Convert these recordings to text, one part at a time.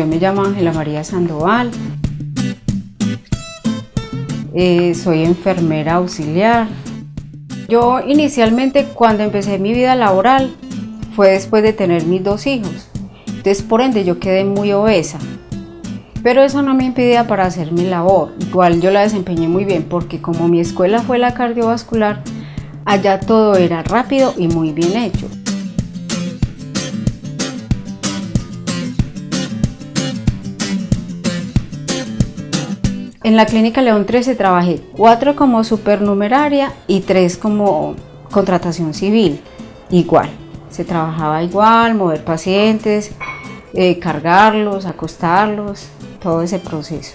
Yo me llamo Ángela María Sandoval. Eh, soy enfermera auxiliar. Yo inicialmente cuando empecé mi vida laboral fue después de tener mis dos hijos. Entonces por ende yo quedé muy obesa. Pero eso no me impedía para hacer mi labor. Igual yo la desempeñé muy bien porque como mi escuela fue la cardiovascular, allá todo era rápido y muy bien hecho. En la clínica León 13 trabajé cuatro como supernumeraria y tres como contratación civil, igual. Se trabajaba igual, mover pacientes, eh, cargarlos, acostarlos, todo ese proceso.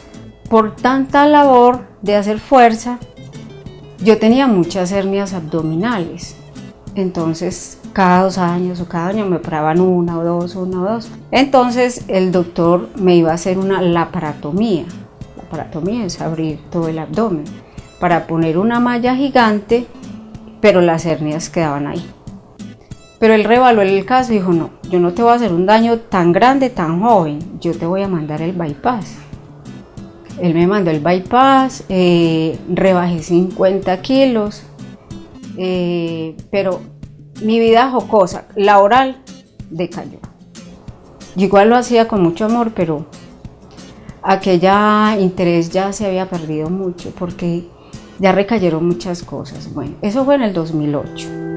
Por tanta labor de hacer fuerza, yo tenía muchas hernias abdominales. Entonces, cada dos años o cada año me operaban una o dos, una o dos. Entonces, el doctor me iba a hacer una laparotomía es abrir todo el abdomen para poner una malla gigante, pero las hernias quedaban ahí. Pero él revaluó el caso y dijo, no, yo no te voy a hacer un daño tan grande, tan joven, yo te voy a mandar el bypass. Él me mandó el bypass, eh, rebajé 50 kilos, eh, pero mi vida jocosa, laboral, decayó. Igual lo hacía con mucho amor, pero aquella interés ya se había perdido mucho porque ya recayeron muchas cosas. Bueno, eso fue en el 2008.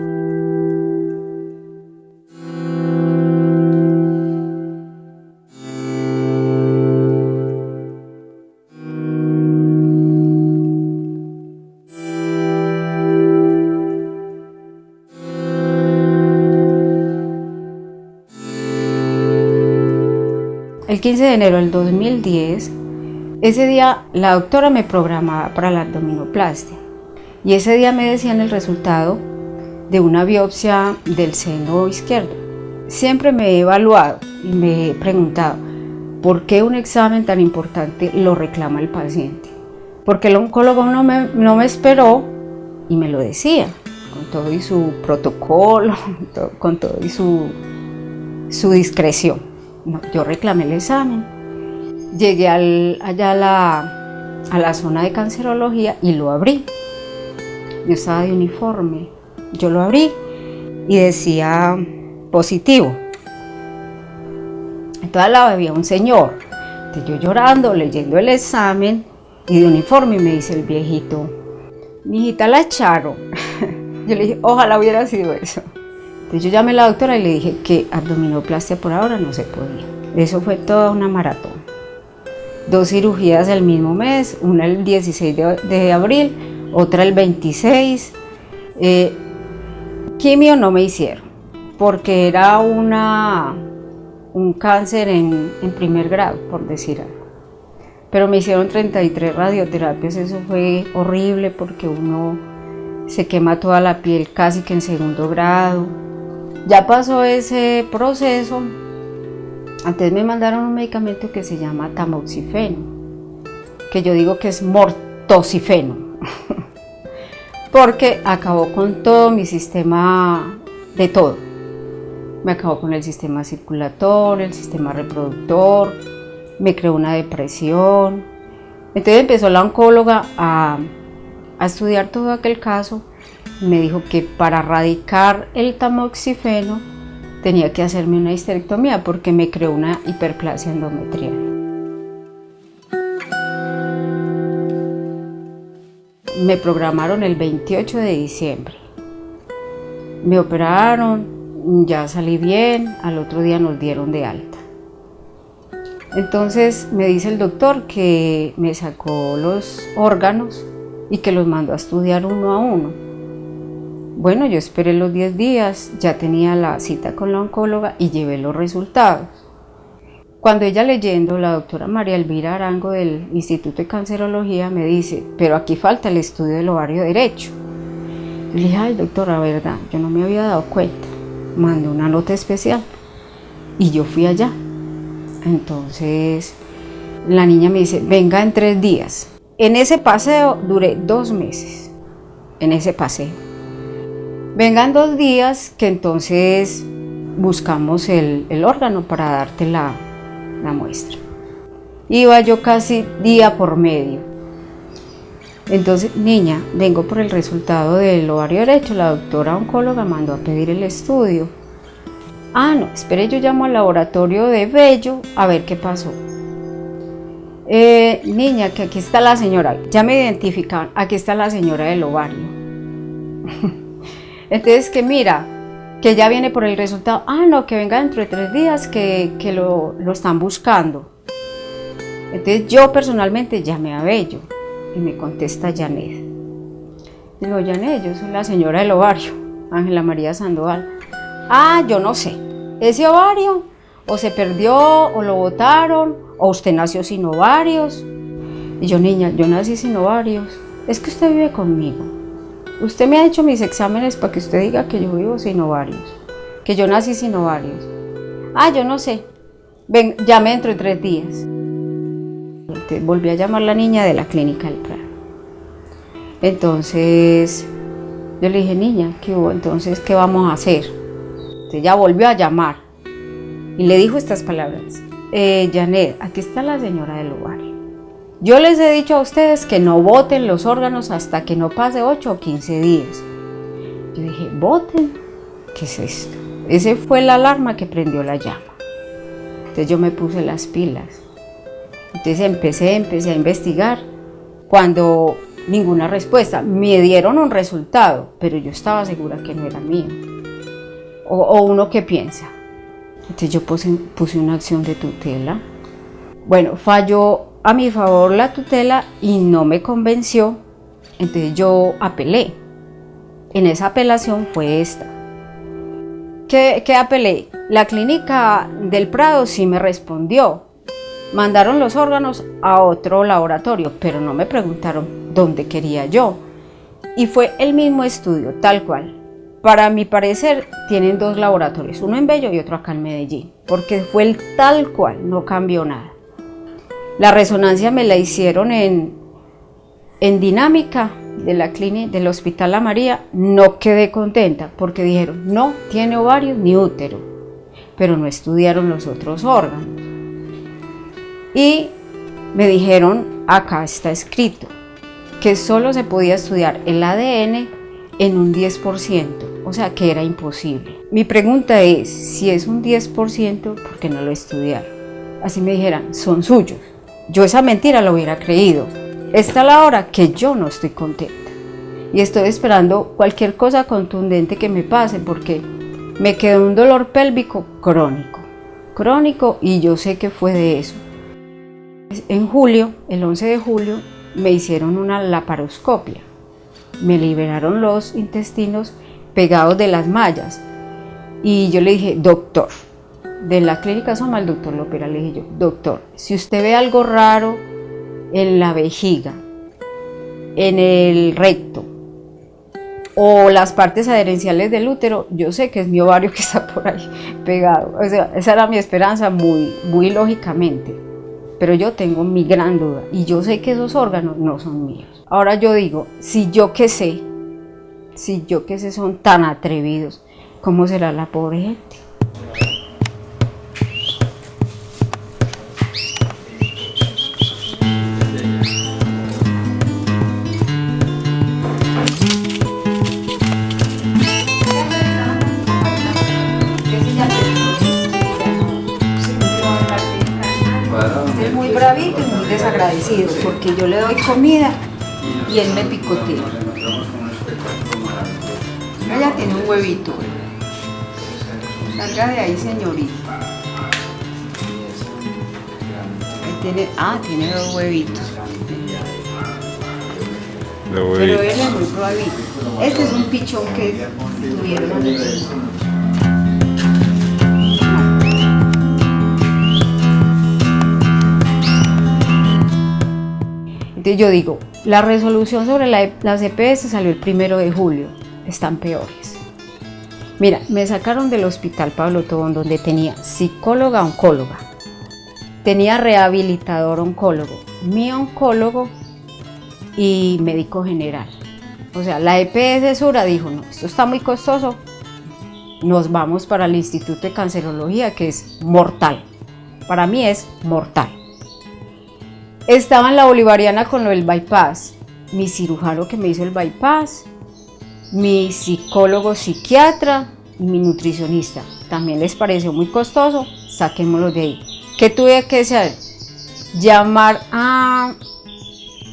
El 15 de enero del 2010, ese día la doctora me programaba para la abdominoplastia y ese día me decían el resultado de una biopsia del seno izquierdo. Siempre me he evaluado y me he preguntado por qué un examen tan importante lo reclama el paciente. Porque el oncólogo no me, no me esperó y me lo decía, con todo y su protocolo, con todo y su, su discreción yo reclamé el examen, llegué allá a la, zona de cancerología y lo abrí. Yo estaba de uniforme, yo lo abrí y decía positivo. Entonces al lado había un señor, yo llorando, leyendo el examen y de uniforme me dice el viejito, mi hijita la echaron. Yo le dije, ojalá hubiera sido eso. Entonces yo llamé a la doctora y le dije que abdominoplastia por ahora no se podía. Eso fue toda una maratón. Dos cirugías el mismo mes, una el 16 de, abril, otra el 26. Eh, quimio no me hicieron, porque era una, un cáncer en, en primer grado, por decir algo. Pero me hicieron 33 radioterapias, eso fue horrible porque uno se quema toda la piel casi que en segundo grado, ya pasó ese proceso, antes me mandaron un medicamento que se llama tamoxifeno, que yo digo que es mortosifeno, porque acabó con todo mi sistema de todo. Me acabó con el sistema circulatorio, el sistema reproductor, me creó una depresión. Entonces empezó la oncóloga a, a estudiar todo aquel caso me dijo que para erradicar el tamoxifeno tenía que hacerme una histerectomía porque me creó una hiperplasia endometrial. Me programaron el 28 de diciembre. Me operaron, ya salí bien, al otro día nos dieron de alta. Entonces me dice el doctor que me sacó los órganos y que los mandó a estudiar uno a uno bueno, yo esperé los 10 días, ya tenía la cita con la oncóloga y llevé los resultados. Cuando ella leyendo, la doctora María Elvira Arango del Instituto de Cancerología me dice, pero aquí falta el estudio del ovario derecho. le dije, ay doctora, verdad, yo no me había dado cuenta. Mandé una nota especial y yo fui allá. Entonces la niña me dice, venga en tres días. En ese paseo duré dos meses, en ese paseo. Vengan dos días que entonces buscamos el, órgano para darte la, muestra. Iba yo casi día por medio. Entonces, niña, vengo por el resultado del ovario derecho. La doctora oncóloga mandó a pedir el estudio. Ah, no, espere, yo llamo al laboratorio de Bello a ver qué pasó. Eh, niña, que aquí está la señora, ya me identificaban, aquí está la señora del ovario. Entonces, que mira, que ya viene por el resultado, ah, no, que venga dentro de tres días, que, lo, lo, están buscando. Entonces, yo personalmente llamé a Bello y me contesta Janet. Digo, Janet, yo soy la señora del ovario, Ángela María Sandoval. Ah, yo no sé, ese ovario o se perdió o lo botaron o usted nació sin ovarios. Y yo, niña, yo nací sin ovarios. Es que usted vive conmigo. Usted me ha hecho mis exámenes para que usted diga que yo vivo sin ovarios, que yo nací sin ovarios. Ah, yo no sé. Ven, llame dentro de tres días. Entonces, volví a llamar la niña de la clínica del Prado. Entonces, yo le dije, niña, ¿qué? Entonces, ¿qué vamos a hacer? Entonces, ella volvió a llamar y le dijo estas palabras eh, Janet, aquí está la señora del ovario. Yo les he dicho a ustedes que no voten los órganos hasta que no pase 8 o 15 días. Yo dije, voten. ¿Qué es esto? Ese fue la alarma que prendió la llama. Entonces yo me puse las pilas. Entonces empecé, empecé a investigar. Cuando ninguna respuesta, me dieron un resultado, pero yo estaba segura que no era mío. O, uno que piensa, entonces yo puse, una acción de tutela. Bueno, falló a mi favor la tutela y no me convenció, entonces yo apelé. En esa apelación fue esta. ¿Qué, ¿Qué, apelé? La clínica del Prado sí me respondió. Mandaron los órganos a otro laboratorio, pero no me preguntaron dónde quería yo. Y fue el mismo estudio, tal cual. Para mi parecer, tienen dos laboratorios, uno en Bello y otro acá en Medellín, porque fue el tal cual, no cambió nada. La resonancia me la hicieron en, en dinámica de la clínica del Hospital La María, no quedé contenta porque dijeron, no tiene ovarios ni útero, pero no estudiaron los otros órganos. Y me dijeron, acá está escrito, que solo se podía estudiar el ADN en un 10%, o sea que era imposible. Mi pregunta es, si es un 10%, ¿por qué no lo estudiaron? Así me dijeran, son suyos. Yo esa mentira la hubiera creído. Esta es la hora que yo no estoy contenta. Y estoy esperando cualquier cosa contundente que me pase porque me quedó un dolor pélvico crónico. Crónico y yo sé que fue de eso. En julio, el 11 de julio, me hicieron una laparoscopia me liberaron los intestinos pegados de las mallas. Y yo le dije, doctor, de la clínica Soma, el doctor Lopera, le dije yo, doctor, si usted ve algo raro en la vejiga, en el recto, o las partes adherenciales del útero, yo sé que es mi ovario que está por ahí pegado. O sea, esa era mi esperanza muy, muy lógicamente. Pero yo tengo mi gran duda y yo sé que esos órganos no son míos. Ahora yo digo, si yo que sé, si yo que sé son tan atrevidos, ¿cómo será la pobre gente? Doy comida y él me picotea. Ella tiene un huevito. Salga de ahí, señorita. tiene, ah, tiene dos huevitos. Pero él es muy bravito. Este es un pichón que tuvieron Yo digo, la resolución sobre la, las EPS salió el primero de julio, están peores. Mira, me sacaron del hospital Pablo Tobón donde tenía psicóloga oncóloga, tenía rehabilitador oncólogo, mi oncólogo y médico general. O sea, la EPS Sura dijo, no, esto está muy costoso, nos vamos para el Instituto de Cancerología que es mortal. para mí es mortal. Estaba en la Bolivariana con lo del bypass, mi cirujano que me hizo el bypass, mi psicólogo psiquiatra y mi nutricionista. También les pareció muy costoso, saquémoslo de ahí. ¿Qué tuve que hacer? Llamar a,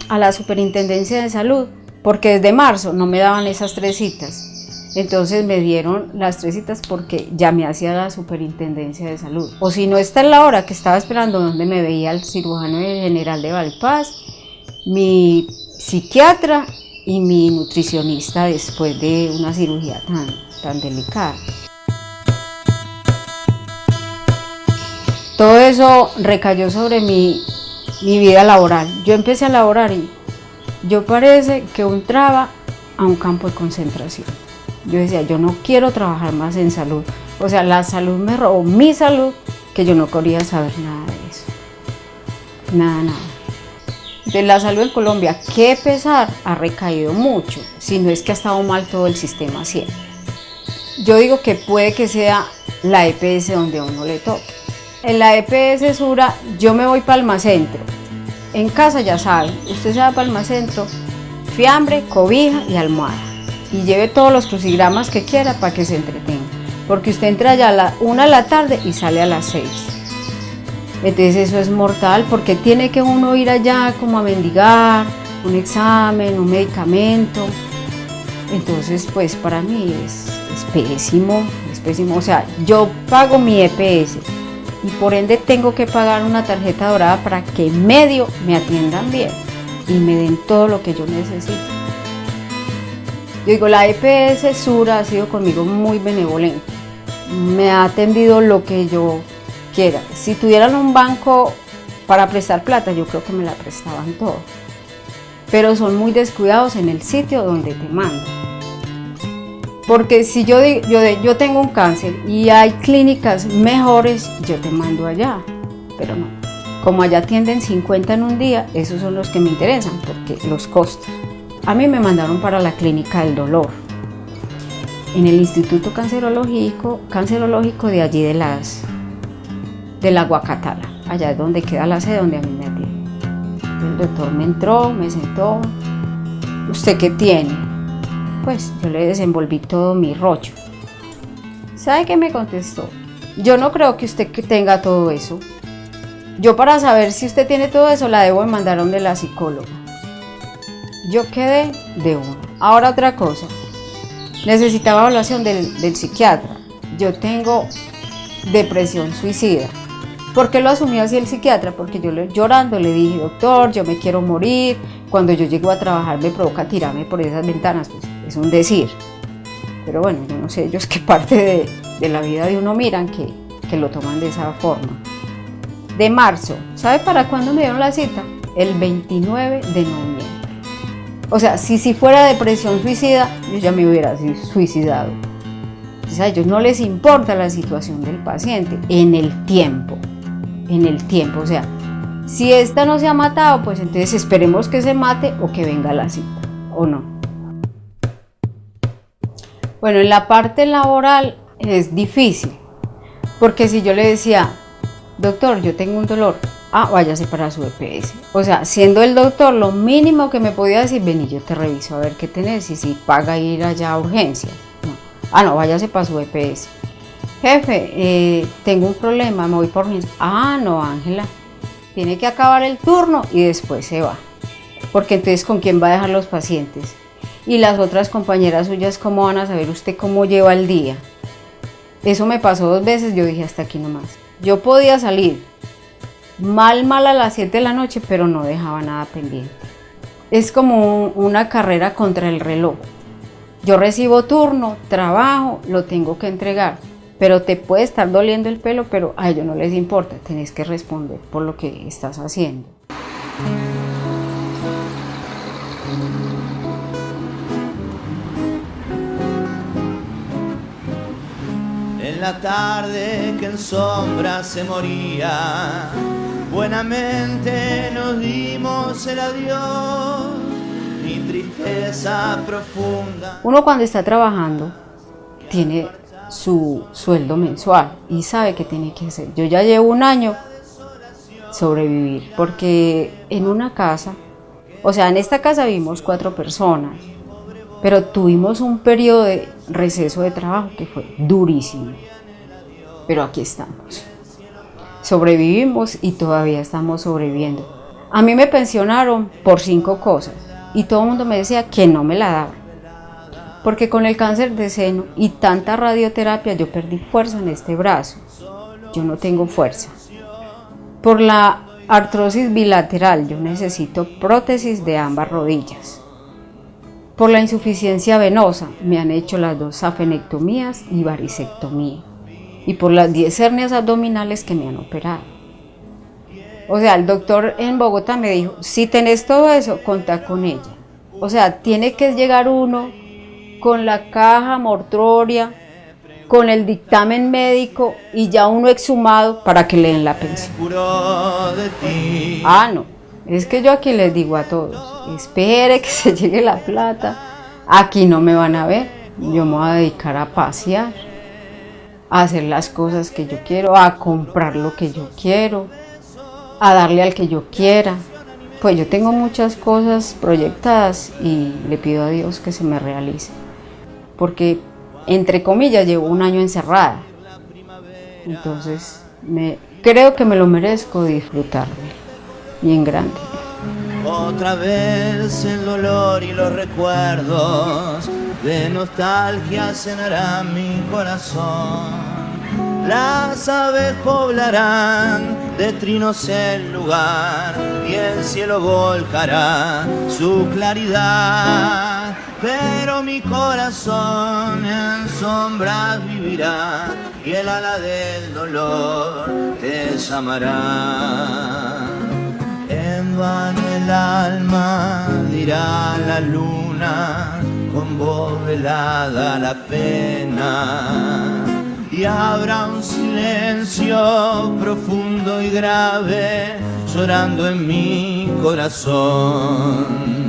a la superintendencia de salud, porque desde marzo no me daban esas tres citas. Entonces me dieron las tres citas porque ya me hacía la superintendencia de salud. O si no, está en la hora que estaba esperando donde me veía el cirujano general de Valpaz, mi psiquiatra y mi nutricionista después de una cirugía tan, tan delicada. Todo eso recayó sobre mi, mi vida laboral. Yo empecé a laborar y yo parece que entraba a un campo de concentración yo decía, yo no quiero trabajar más en salud. O sea, la salud me robó mi salud, que yo no quería saber nada de eso. Nada, nada. De la salud en Colombia, qué pesar, ha recaído mucho, si no es que ha estado mal todo el sistema siempre. Yo digo que puede que sea la EPS donde a uno le toque. En la EPS Sura yo me voy para. En casa ya saben, usted se va para Almacentro, fiambre, cobija y almohada y lleve todos los crucigramas que quiera para que se entretenga. Porque usted entra ya a la una de la tarde y sale a las 6. Entonces eso es mortal porque tiene que uno ir allá como a mendigar un examen, un medicamento. Entonces pues para mí es, es pésimo, es pésimo. O sea, yo pago mi EPS y por ende tengo que pagar una tarjeta dorada para que medio me atiendan bien y me den todo lo que yo necesito. Yo digo, la EPS Sura ha sido conmigo muy benevolente. Me ha atendido lo que yo quiera. Si tuvieran un banco para prestar plata, yo creo que me la prestaban todo. Pero son muy descuidados en el sitio donde te mandan. Porque si yo, yo, yo tengo un cáncer y hay clínicas mejores, yo te mando allá. Pero no. Como allá atienden 50 en un día, esos son los que me interesan, porque los costos. A mí me mandaron para la clínica del dolor, en el Instituto Cancerológico, de allí de las de la Guacatala, allá es donde queda la sede donde a mí me atiende. El doctor me entró, me sentó, ¿usted qué tiene? Pues yo le desenvolví todo mi rollo. ¿Sabe qué me contestó? Yo no creo que usted tenga todo eso. Yo para saber si usted tiene todo eso la debo mandar a donde la psicóloga. Yo quedé de uno. Ahora otra cosa. Necesitaba evaluación del, del psiquiatra. Yo tengo depresión suicida. ¿Por qué lo asumió así el psiquiatra? Porque yo llorando le dije, doctor, yo me quiero morir. Cuando yo llego a trabajar me provoca tirarme por esas ventanas. Pues es un decir. Pero bueno, yo no sé ellos qué parte de, de la vida de uno miran que, que lo toman de esa forma. De marzo, ¿sabe para cuándo me dieron la cita? El 29 de noviembre. O sea, si, si fuera depresión suicida, yo ya me hubiera suicidado. Entonces a ellos no les importa la situación del paciente en el tiempo, en el tiempo. O sea, si esta no se ha matado, pues entonces esperemos que se mate o que venga la cita, o no. Bueno, en la parte laboral es difícil, porque si yo le decía, doctor, yo tengo un dolor, ah, váyase para su EPS. O sea, siendo el doctor, lo mínimo que me podía decir, vení, yo te reviso a ver qué tenés y si paga ir allá a urgencias. Ah, no, váyase para su EPS. Jefe, eh, tengo un problema, me voy por urgencias. Ah, no, Ángela, tiene que acabar el turno y después se va. Porque entonces, ¿con quién va a dejar los pacientes? Y las otras compañeras suyas, ¿cómo van a saber usted cómo lleva el día? Eso me pasó dos veces, yo dije hasta aquí nomás. Yo podía salir, mal, mal a las 7 de la noche, pero no dejaba nada pendiente. Es como una carrera contra el reloj. Yo recibo turno, trabajo, lo tengo que entregar, pero te puede estar doliendo el pelo, pero a ellos no les importa, tenés que responder por lo que estás haciendo. En la tarde que en sombra se moría Buenamente nos dimos el adiós, mi tristeza profunda. Uno cuando está trabajando tiene su sueldo mensual y sabe que tiene que hacer. Yo ya llevo un año sobrevivir, porque en una casa, o sea, en esta casa vivimos cuatro personas, pero tuvimos un periodo de receso de trabajo que fue durísimo, pero aquí estamos. Sobrevivimos y todavía estamos sobreviviendo. A mí me pensionaron por cinco cosas y todo el mundo me decía que no me la daba. Porque con el cáncer de seno y tanta radioterapia yo perdí fuerza en este brazo. Yo no tengo fuerza. Por la artrosis bilateral yo necesito prótesis de ambas rodillas. Por la insuficiencia venosa me han hecho las dos safenectomías y varicectomía. Y por las 10 hernias abdominales que me han operado. O sea, el doctor en Bogotá me dijo, si tenés todo eso, contá con ella. O sea, tiene que llegar uno con la caja mortuoria, con el dictamen médico y ya uno exhumado para que le den la pensión. Ah, no, es que yo aquí les digo a todos, espere que se llegue la plata, aquí no me van a ver, yo me voy a dedicar a pasear, hacer las cosas que yo quiero, a comprar lo que yo quiero, a darle al que yo quiera. Pues yo tengo muchas cosas proyectadas y le pido a Dios que se me realice. Porque entre comillas, llevo un año encerrada. Entonces, me, creo que me lo merezco disfrutarme, bien grande. Otra vez el dolor y los recuerdos de nostalgia cenarán mi corazón. Las aves poblarán de trinos el lugar y el cielo volcará su claridad pero mi corazón en sombras vivirá y el ala del dolor te llamará. En vano el alma dirá la luna, con voz velada la pena. Y habrá un silencio profundo y grave llorando en mi corazón